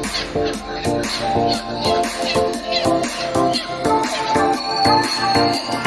Thank you.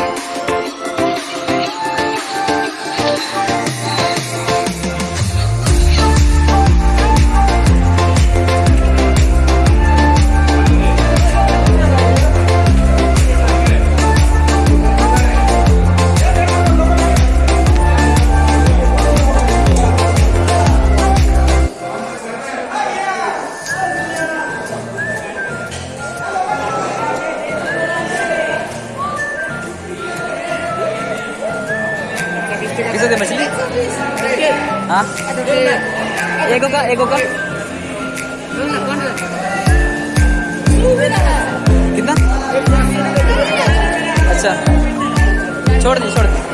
सौ की मछली? हाँ? का का कितना? अच्छा। छोड़ दी छोड़ दी।